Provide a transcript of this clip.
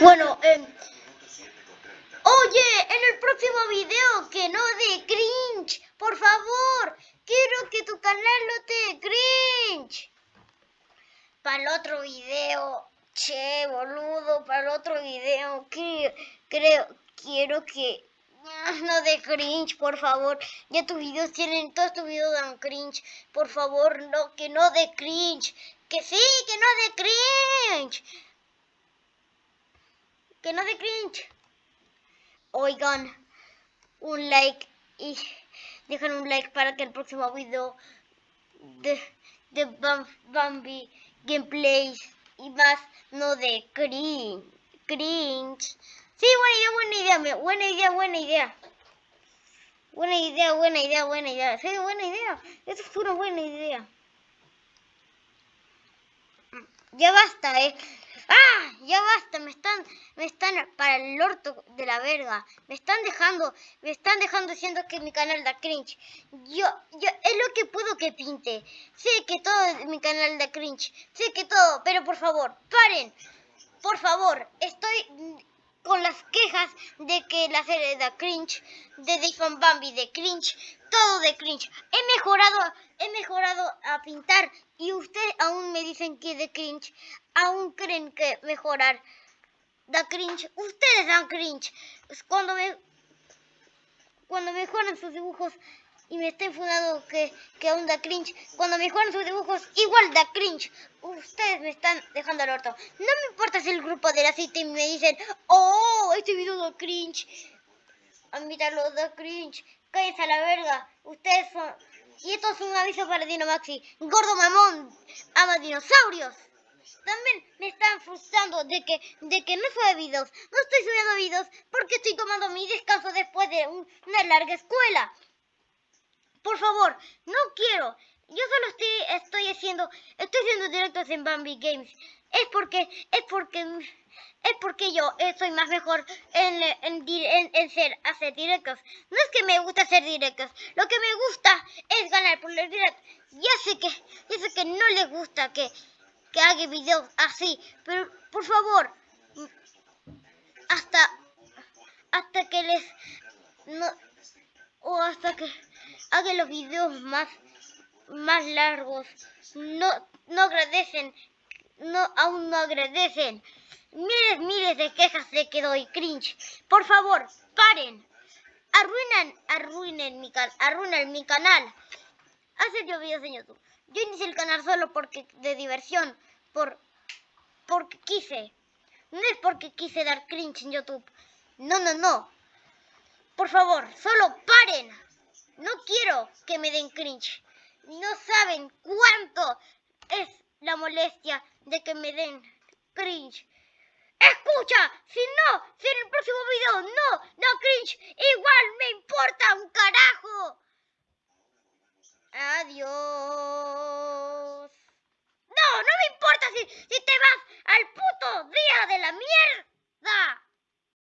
Bueno, eh, oye, en el próximo video que no de cringe, por favor, quiero que tu canal no te cringe. Para el otro video, che, boludo, para el otro video, que creo, quiero que no de cringe, por favor. Ya tus videos tienen, todos tus videos dan cringe. Por favor, no, que no de cringe. Que sí, que no de cringe que no de cringe. Oigan, un like y dejen un like para que el próximo video de, de Bambi gameplays y más no de cringe. cringe. Sí, buena idea, buena idea, buena idea, buena idea. Buena idea, buena idea, buena idea. Sí, buena idea. Eso es una buena idea. Ya basta, eh. ¡Ah! Ya basta, me están, me están para el orto de la verga. Me están dejando, me están dejando diciendo que mi canal da cringe. Yo, yo, es lo que puedo que pinte. Sé que todo mi canal da cringe. Sé que todo, pero por favor, paren. Por favor, estoy con las quejas de que la serie da cringe, de Dayfon Bambi de cringe, todo de cringe. He mejorado, he mejorado a pintar y ustedes aún me dicen que de cringe, aún creen que mejorar da cringe. Ustedes dan cringe. Cuando me cuando mejoran sus dibujos y me está enfundando que, que aún da cringe. Cuando mejoran sus dibujos, igual da cringe. Ustedes me están dejando al orto. No me importa si el grupo de la cita y me dicen, oh, este video da cringe. A mí lo da cringe. Cállense a la verga. Ustedes son... Y esto es un aviso para Dino Maxi. Gordo mamón, ama dinosaurios. También me están frustrando de que, de que no sube videos. No estoy subiendo videos porque estoy tomando mi descanso después de una larga escuela. Por favor, no quiero. Yo solo estoy, estoy haciendo, estoy haciendo directos en Bambi Games. Es porque, es porque, es porque yo soy más mejor en, en, ser, hacer directos. No es que me gusta hacer directos. Lo que me gusta es ganar por los directos. Ya sé que, ya sé que no les gusta que, que haga videos así. Pero, por favor, hasta que les, no, o hasta que hagan los videos más, más largos. No, no agradecen, no, aún no agradecen. Miles, miles de quejas de que doy cringe. Por favor, paren. Arruinan, arruinen mi, arruinan mi canal. Hacer yo videos en YouTube. Yo inicié el canal solo porque de diversión, por porque quise. No es porque quise dar cringe en YouTube. No, no, no. Por favor, solo paren. Que me den cringe. No saben cuánto es la molestia de que me den cringe. Escucha, si no, si en el próximo video no, no cringe, igual me importa un carajo. Adiós. No, no me importa si, si te vas al puto día de la mierda.